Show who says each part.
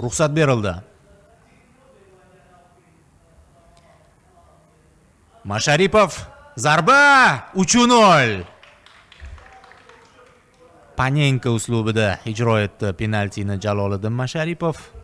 Speaker 1: ruxsat berildi. Masharipov zarba 3-0 panenka uslubida ijro etdi penaltini jaloliddin masharipov.